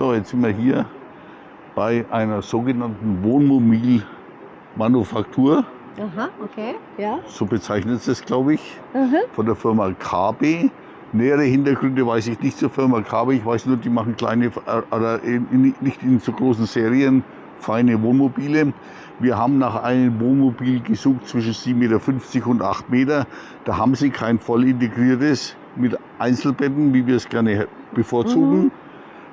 So, jetzt sind wir hier bei einer sogenannten Wohnmobilmanufaktur. Aha, okay, ja. So bezeichnet es das, glaube ich, Mhm. von der Firma KB. Nähere Hintergründe weiß ich nicht zur Firma KB. Ich weiß nur, die machen kleine, äh, oder in, nicht in so großen Serien, feine Wohnmobile. Wir haben nach einem Wohnmobil gesucht zwischen 7,50 Meter und 8 Meter. Da haben sie kein voll integriertes mit Einzelbetten, wie wir es gerne bevorzugen. Mhm.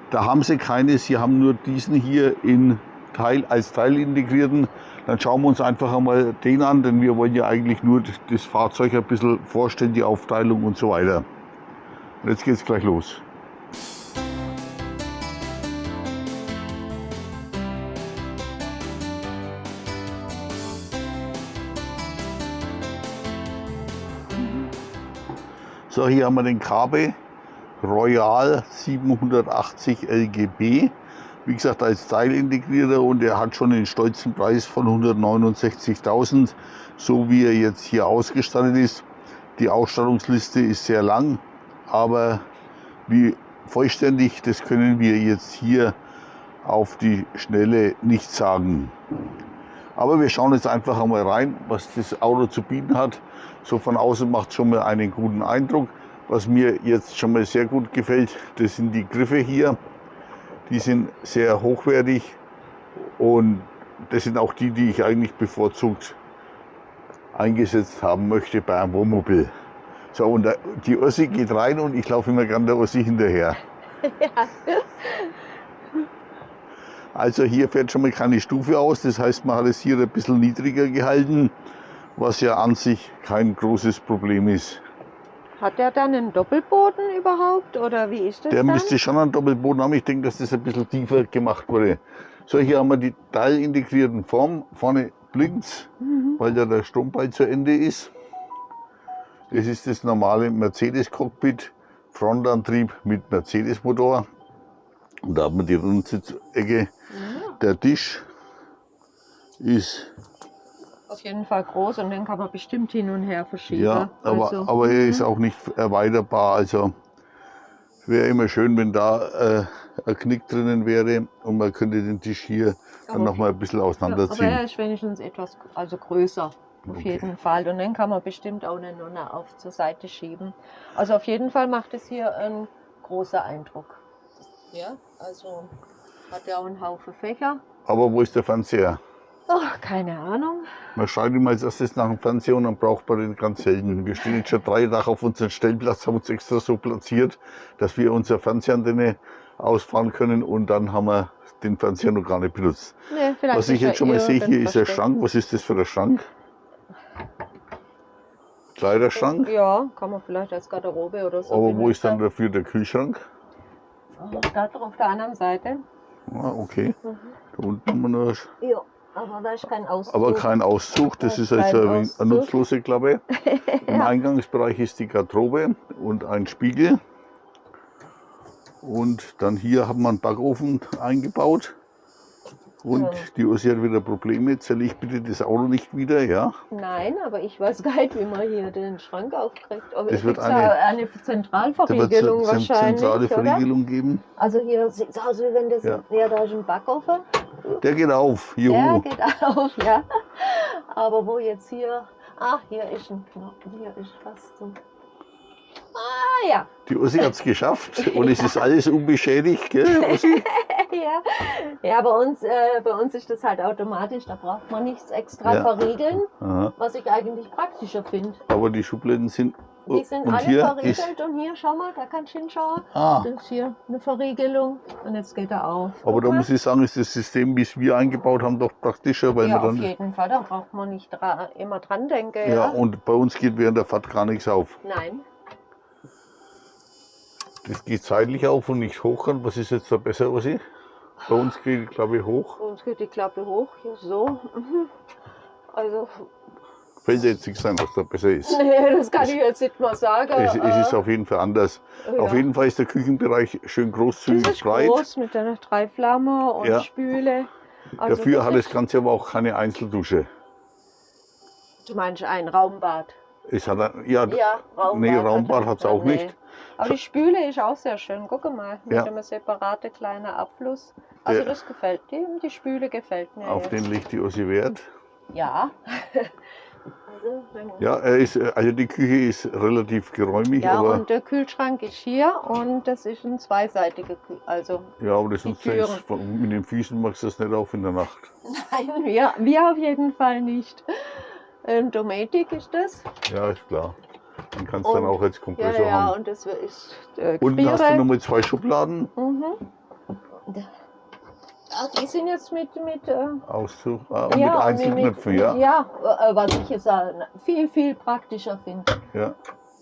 Da haben sie keines. Sie haben nur diesen hier in Teil, als Teil integrierten. Dann schauen wir uns einfach einmal den an, denn wir wollen ja eigentlich nur das- Fahrzeug ein bisschen vorstellen, die Aufteilung und so weiter. Und jetzt geht's gleich los. So, hier haben wir den KB Royal 780 LGB. Wie gesagt, als Teilintegrierter und er hat schon den stolzen Preis von 169.000, so wie er jetzt hier ausgestattet ist. Die Ausstattungsliste ist sehr lang, aber wie vollständig, das können wir jetzt hier auf die Schnelle nicht sagen. Aber wir schauen jetzt einfach einmal rein, was das Auto zu bieten hat. So von außen macht schon mal einen guten Eindruck. Was mir jetzt schon mal sehr gut gefällt, das sind die Griffe hier. Die sind sehr hochwertig und das sind auch die, die ich eigentlich bevorzugt eingesetzt haben möchte bei einem Wohnmobil. So, und die Ossi geht rein und ich laufe immer gern der Ossi hinterher. Also hier fährt schon mal keine Stufe aus, das heißt, man hat es hier ein bisschen niedriger gehalten, was ja an sich kein großes Problem ist. Hat der dann einen Doppelboden überhaupt oder wie ist das Der dann? müsste schon einen Doppelboden haben. Ich denke, dass das ein bisschen tiefer gemacht wurde. So, hier haben wir die teilintegrierten Form. Vorne blinkt Mhm. weil da der Strombalg zu Ende ist. Das ist das normale Mercedes-Cockpit, Frontantrieb mit Mercedes-Motor. Und da haben wir die Rundsitzecke. Ja, Der Tisch ist, auf jeden Fall groß und den kann man bestimmt hin und her verschieben. ja, aber, Also, aber er ist auch nicht erweiterbar. Also wäre immer schön, wenn da äh, ein Knick drinnen wäre und man könnte den Tisch hier dann Aber- noch mal ein bisschen Ja, aber auseinanderziehen. er ist wenigstens etwas also größer. Auf Okay. jeden Fall. Und den kann man bestimmt auch eine Nonne auf zur Seite schieben. Also auf jeden Fall macht es hier einen großen Eindruck. Ja, also hat er auch einen Haufen Fächer. Aber wo ist der Fernseher? Oh, keine Ahnung. Man schreit immer als erstes nach dem Fernseher und dann braucht man den ganz selten. Wir stehen jetzt schon drei Tage auf unserem Stellplatz, haben uns extra so platziert, dass wir unsere Fernsehantenne ausfahren können und dann haben wir den Fernseher noch gar nicht benutzt. Nee, Was ich jetzt schon mal sehe, hier ist der. Schrank. Was ist das für ein Schrank? Kleiderschrank. Ja, kann man vielleicht als Garderobe oder so. Aber wo ist dann dafür der Kühlschrank? Da auf der anderen Seite. Ah, okay. Mhm. Da unten haben wir noch, Ja, aber da ist kein Auszug. aber kein Auszug. Das Da ist ist also eine Auszug. nutzlose Klappe. Im Eingangsbereich ist die Garderobe und ein Spiegel. Und dann hier haben wir einen Backofen eingebaut. Und Ja. die Ursi hat wieder Probleme. Zähle ich bitte das Auto nicht wieder, ja? Nein, aber ich weiß gar nicht, wie man hier den Schrank aufkriegt. Aber es wird gibt eine- ja eine Zentralverriegelung wahrscheinlich, zentrale? Verriegelung geben. Also hier sieht es aus, wie wenn das... Ja. Ja, da ist ein Backofen. Der geht auf. Der Juhu. geht auf, ja. Aber wo jetzt hier... Ach, hier ist ein Knopf. Hier ist was zum... Ah, ja. Die Ursi hat es geschafft und es ist alles unbeschädigt. Gell, Ursi? ja. Ja, bei uns, äh, bei uns ist das halt automatisch. Da braucht man nichts extra Ja. verriegeln, Aha. was ich eigentlich praktischer finde. Aber die Schubladen sind. Die sind und alle hier verriegelt und hier, schau mal, da kannst du hinschauen. Ah, Das ist hier eine Verriegelung und jetzt geht er auf. aber da muss ich sagen, ist das System, wie es wir eingebaut haben, doch praktischer, weil ja, man auf dann. jeden Fall, da braucht man nicht dra immer dran denken. Ja, Ja, und bei uns geht während der Fahrt gar nichts auf. Nein, Das geht seitlich auf und nicht hoch. Und was ist jetzt da besser, Ursi? Bei uns geht, glaube ich, hoch. bei uns geht die Klappe hoch, hier so. Mhm. Also, Dir jetzt nichts ein, was da besser ist. nee, das kann ich jetzt nicht mal sagen. Es, es ist äh, auf jeden Fall anders. ja. Auf jeden Fall ist der Küchenbereich schön Das großzügig ist breit. groß mit einer Dreiflamme und Ja. Spüle. Also Dafür hat ist- das Ganze aber auch keine Einzeldusche. Du meinst ein Raumbad? Es hat ein, ja, Ja, Raumbad. nee, Raumbad hat es auch nee. nicht. Aber die Spüle ist auch sehr schön. Guck mal, mit Ja. einem separaten kleinen Abfluss. Also Der- das gefällt dem, die Spüle gefällt mir Auf jetzt. den legt die Ossi Wert. Ja. Ja, er ist, äh, also die Küche ist relativ geräumig, ja, aber, und der Kühlschrank ist hier und das ist ein zweiseitiger Kühl. Also, ja, aber das ja jetzt, mit den Füßen machst du das nicht auf in der Nacht. nein, wir, wir auf jeden Fall nicht. Ähm, Dometic ist das. Ja, ist klar. Den kannst du dann auch als Ja, Kompressor ja, haben. und das ist äh, Unten hast du nochmal zwei Schubladen. Mhm. Ah, die sind jetzt mit, mit äh, Auszug, und ja, mit Einzelknöpfen, mit- ja. Ja, äh, was ich jetzt äh, viel, viel praktischer finde. ja.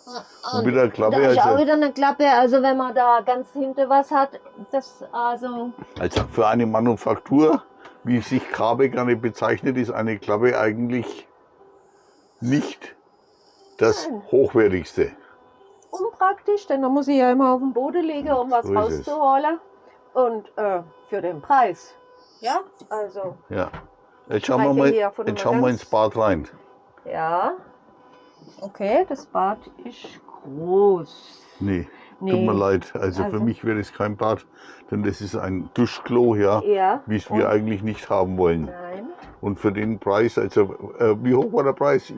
Und Und mit der Klappe, da ist auch also, wieder eine Klappe, also wenn man da ganz hinten was hat, das also also für eine Manufaktur, wie sich Kabe gerne bezeichnet, ist eine Klappe eigentlich nicht das Nein. hochwertigste. unpraktisch, denn da muss ich ja immer auf den Boden legen, um was So ist es. Und äh, für den Preis. Ja, also, Ja. Jetzt schauen wir mal, jetzt schauen wir ins Bad rein. ja. Okay, das Bad ist groß. Nee, Nee. tut mir leid. Also, für Also- mich wäre es kein Bad, denn das ist ein Duschklo, ja, Ja. wie es wir eigentlich nicht haben wollen. Nein. Und für den Preis, also äh, wie hoch war der Preis?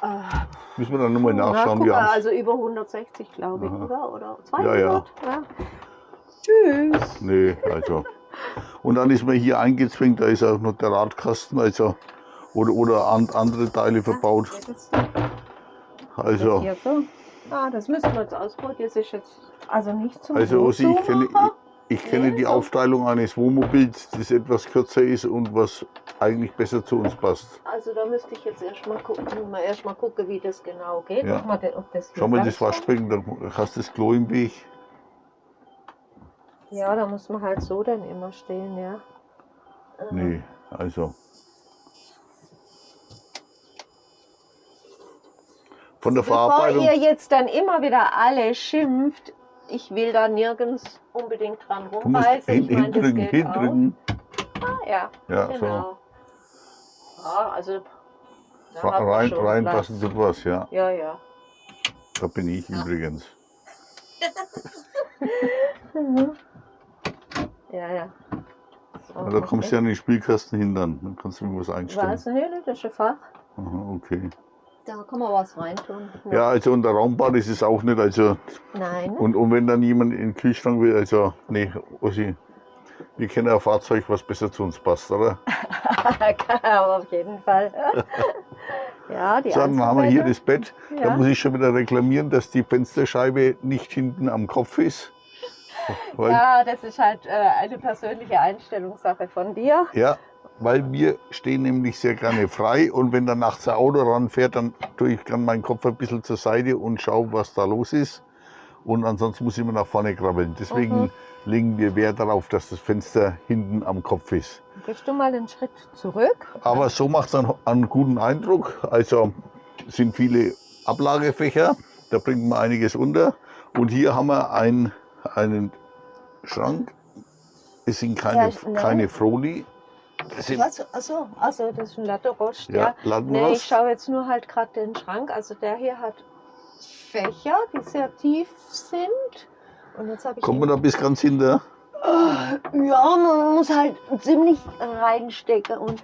Ah, Müssen wir dann nochmal na, nachschauen. guck Wir mal, also über 160, glaube ich, Aha. oder? Oder Ja, ja. 200? Ja, Tschüss. Nee, also. Und dann ist man hier eingezwängt, da ist auch noch der Radkasten, also oder, oder an, andere Teile verbaut. Geht das Also, hier so? Ah, das müssen wir jetzt ausprobieren. Das ist jetzt also nicht zum also Ossi, ich kenne, ich, ich kenne Nee, die so. Aufteilung eines Wohnmobils, das etwas kürzer ist und was eigentlich besser zu uns passt. Also da müsste ich jetzt erstmal gucken, mal erst mal gucken, wie das genau geht. Ja. Mal, ob das Schau mal das Waschbecken, dann hast du das Klo im Weg. Ja, da muss man halt so dann immer stehen, ja. Nee, also. Von der Bevor Verarbeitung. ihr jetzt dann immer wieder alle schimpft, ich will da nirgends unbedingt dran Du musst rumreißen. hin, ich meine, das hindrücken, hindrücken. auch. Ah, ja, Ja, so. genau. Ja, also da Ra- hat man Rein, schon reinpassen Platz. tut was, ja. Ja, ja. Da bin ich übrigens. Ja, ja. So, Ja, da kommst du ja an den Spielkasten hindern. Dann kannst du irgendwas einstellen. Das ist ein Fach. Aha, okay. Da kann man was reintun. Ja, also unter Raumbad ist es auch nicht. Also, Nein. und, und wenn dann jemand in den Kühlschrank will, also, nee, Ossi, wir kennen ein Fahrzeug, was besser zu uns passt, oder? Aber auf jeden Fall. ja, die So, dann haben wir hier das Bett. Da Ja. muss ich schon wieder reklamieren, dass die Fensterscheibe nicht hinten am Kopf ist. Ja, das ist halt äh, eine persönliche Einstellungssache von dir. Ja, weil wir stehen nämlich sehr gerne frei und wenn dann nachts ein Auto ranfährt, dann tue ich dann meinen Kopf ein bisschen zur Seite und schaue, was da los ist. Und ansonsten muss ich immer nach vorne krabbeln. Deswegen Mhm. legen wir Wert darauf, dass das Fenster hinten am Kopf ist. Gehst du mal einen Schritt zurück? Aber so macht es dann einen guten Eindruck. Also sind viele Ablagefächer, da bringt man einiges unter. Und hier haben wir ein, einen Schrank. Es sind keine, Ja, nein. keine Froli. Das sind Was? Achso, also das ist ein Latterost, ja, ja. Lattenrost. Nee, ich schaue jetzt nur halt gerade den Schrank. Also der hier hat Fächer, die sehr tief sind. Und jetzt habe ich. Kommt man da bis ganz hinter? Ja, man muss halt ziemlich reinstecken und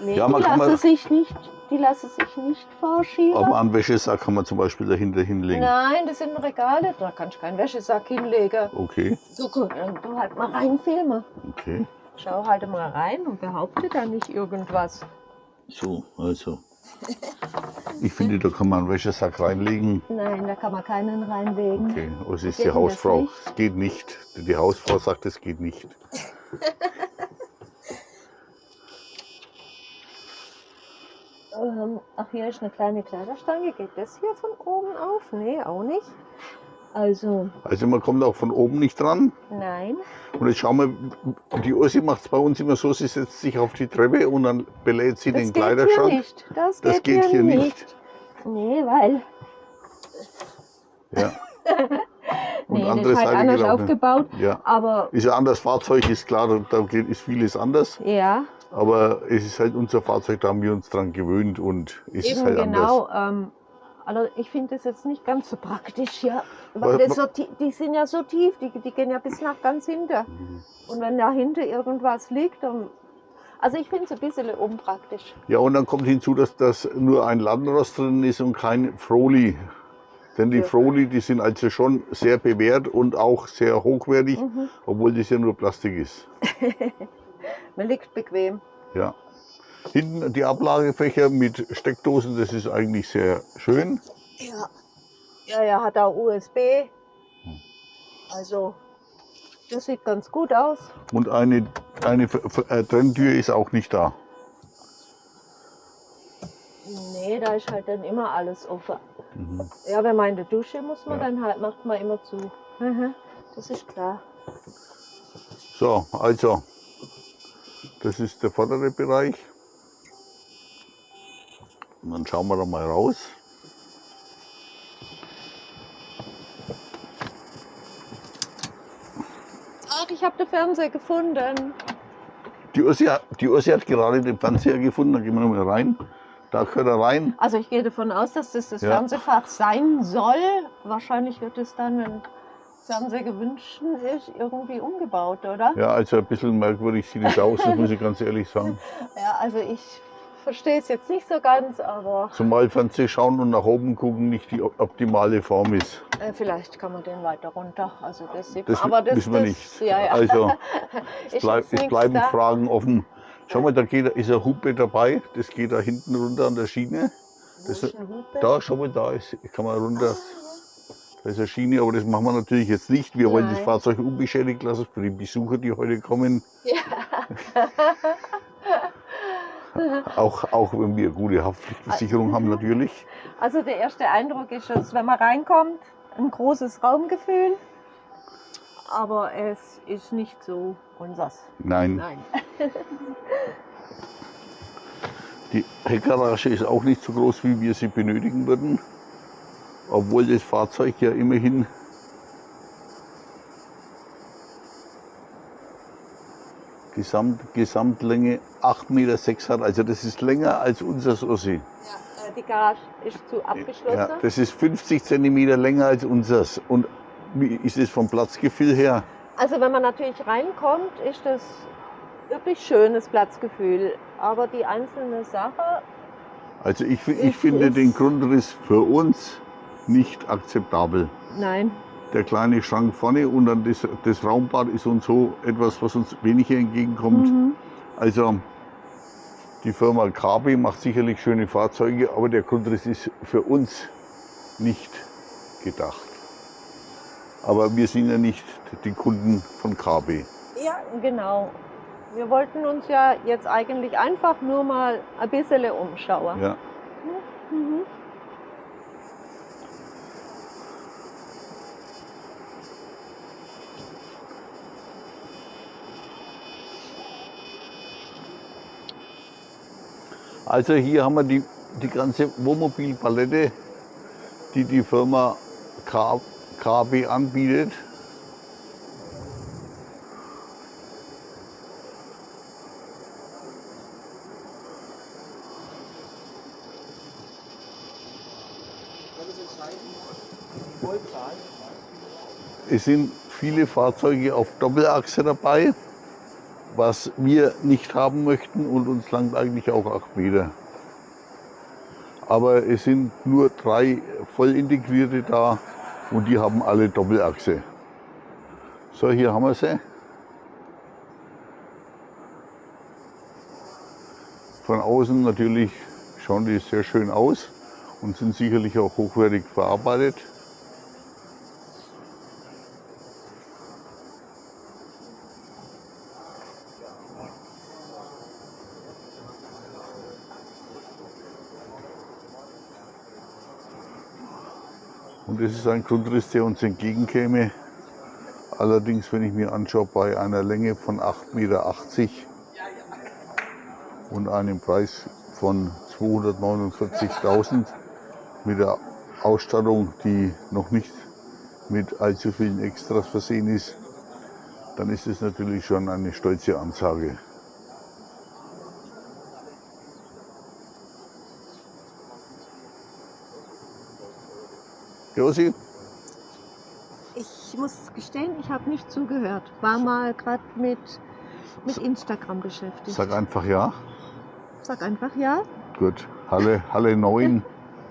nee, Ja, man die kann lassen sich nicht, die lassen sich nicht vorschieben. Aber einen Wäschesack kann man zum Beispiel dahinter hinlegen. Nein, das sind Regale, da kannst du keinen Wäschesack hinlegen. Okay, So gut, dann du halt mal rein filmen. okay. Schau halt mal rein und behaupte da nicht irgendwas. So, also. Ich finde, da kann man einen Wäschesack reinlegen. Nein, da kann man keinen reinlegen. Okay, was ist Geht die Hausfrau? Es geht nicht. Die Hausfrau sagt, es geht nicht. Ähm, ach, hier ist eine kleine Kleiderstange. Geht das hier von oben auf? Nee, auch nicht. Also, Also man kommt auch von oben nicht dran. nein. Und jetzt schauen wir, die Ossi macht es bei uns immer so, sie setzt sich auf die Treppe und dann belädt sie Das den geht hier nicht. Das, Das geht hier nicht. Nee, weil. Ja. Und Nee, das andere ist halt Seite anders nicht. aufgebaut. Ja. Aber Ist ja anders Fahrzeug, ist klar, da- ist vieles anders. ja, Aber es ist halt unser Fahrzeug, da haben wir uns dran gewöhnt und es ist eben halt genau. Ähm, Also ich finde das jetzt nicht ganz so praktisch, ja. Weil das so, die sind ja so tief, die, die gehen ja bis nach ganz hinter. Mhm. Und wenn da hinten irgendwas liegt, dann also ich finde es ein bisschen unpraktisch. Ja, und dann kommt hinzu, dass das nur ein Landrast drin ist und kein Froli. Denn die. Froli, die sind also schon sehr bewährt und auch sehr hochwertig, mhm. obwohl das ja nur Plastik ist. Man liegt bequem. Ja. Hinten die Ablagefächer mit Steckdosen, das ist eigentlich sehr schön. Ja, ja, ja hat auch USB. Also das sieht ganz gut aus. Und eine, eine äh, Trenntür ist auch nicht da. Nee, da ist halt dann immer alles offen. Mhm. Ja, wenn man in der Dusche muss man ja. dann halt, macht man immer zu. Mhm. Das ist klar. So, also, das ist der vordere Bereich. Und dann schauen wir da mal raus. ich habe den Fernseher gefunden. Die Ursi, die Ursi hat gerade den Fernseher gefunden, da gehen wir nochmal rein. Da gehört er rein. Also ich gehe davon aus, dass das das ja. Fernsehfach sein soll. Wahrscheinlich wird es dann, wenn Fernseher gewünscht ist, irgendwie umgebaut, oder? Ja, also ein bisschen merkwürdig sieht es aus, das muss ich ganz ehrlich sagen. Ja, also ich verstehe es jetzt nicht so ganz, aber. Zumal Fernseh schauen und nach oben gucken nicht die optimale Form ist. Äh, vielleicht kann man den weiter runter. Also das sieht das aber das wissen wir nicht. Ja, ja. Also es, bleib, es bleiben da. Fragen offen. Schau mal, da geht, ist ein Hupe dabei. Das geht da hinten runter an der Schiene. Das, da, schau mal, da ist, kann man runter. Da ist eine Schiene, aber das machen wir natürlich jetzt nicht. Wir Nein. wollen das Fahrzeug unbeschädigt lassen für die Besucher, die heute kommen. Ja. auch, auch wenn wir gute Haftpflichtversicherung haben natürlich. Also der erste Eindruck ist, dass wenn man reinkommt, ein großes Raumgefühl, aber es ist nicht so unsers. Nein. Nein. Die Heckgarage ist auch nicht so groß, wie wir sie benötigen würden, obwohl das Fahrzeug ja immerhin Gesamt, Gesamtlänge 8,6 Meter hat. Also das ist länger als unser Ossi. Ja, äh, die Garage ist zu abgeschlossen. Ja, das ist 50 Zentimeter länger als unseres. Und wie ist es vom Platzgefühl her? Also wenn man natürlich reinkommt, ist das wirklich schönes Platzgefühl. Aber die einzelne Sache. Also ich, ich finde den Grundriss für uns nicht akzeptabel. Nein der kleine Schrank vorne und dann das, das Raumbad ist uns so etwas, was uns weniger entgegenkommt. Mhm. Also die Firma KB macht sicherlich schöne Fahrzeuge, aber der Grundriss ist für uns nicht gedacht. Aber wir sind ja nicht die Kunden von KB. Ja, genau. Wir wollten uns ja jetzt eigentlich einfach nur mal ein bisschen umschauen. Ja. Mhm. Also hier haben wir die, die ganze Wohnmobilpalette, die die Firma KB anbietet. Es sind viele Fahrzeuge auf Doppelachse dabei was wir nicht haben möchten und uns langt eigentlich auch 8 Meter. Aber es sind nur drei voll integrierte da und die haben alle Doppelachse. So, hier haben wir sie. Von außen natürlich schauen die sehr schön aus und sind sicherlich auch hochwertig verarbeitet. Und das ist ein Grundriss, der uns entgegenkäme. Allerdings, wenn ich mir anschaue, bei einer Länge von 8,80 Meter und einem Preis von 249.000 mit der Ausstattung, die noch nicht mit allzu vielen Extras versehen ist, dann ist es natürlich schon eine stolze Ansage. Josi, Ich muss gestehen, ich habe nicht zugehört. War mal gerade mit, mit Instagram beschäftigt. sag einfach ja. Sag einfach ja. Gut. Halle, Halle 9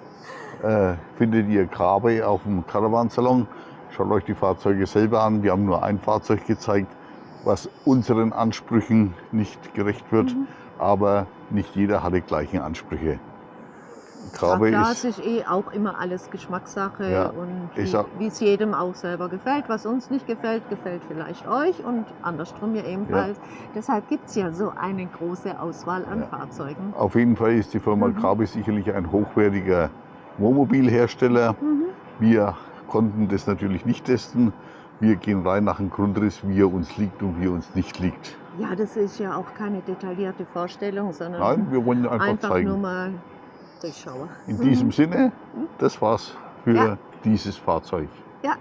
äh, findet ihr Grabe auf dem Caravansalon. Schaut euch die Fahrzeuge selber an. Wir haben nur ein Fahrzeug gezeigt, was unseren Ansprüchen nicht gerecht wird. Mhm. Aber nicht jeder hat die gleichen Ansprüche. Ja, Grabe klar, ist, ist eh auch immer alles Geschmackssache Ja, und wie es jedem auch selber gefällt. Was uns nicht gefällt, gefällt vielleicht euch und andersrum ja ebenfalls. Deshalb gibt es ja so eine große Auswahl an Ja. Fahrzeugen. auf jeden Fall ist die Firma Mhm. Grabe sicherlich ein hochwertiger Wohnmobilhersteller. Mhm. Wir konnten das natürlich nicht testen. Wir gehen rein nach dem Grundriss, wie er uns liegt und wie er uns nicht liegt. Ja, das ist ja auch keine detaillierte Vorstellung, sondern Nein, wir wollen einfach, einfach zeigen. nur mal Durchschauer. In diesem Sinne, das war's für Ja. dieses Fahrzeug. Ja.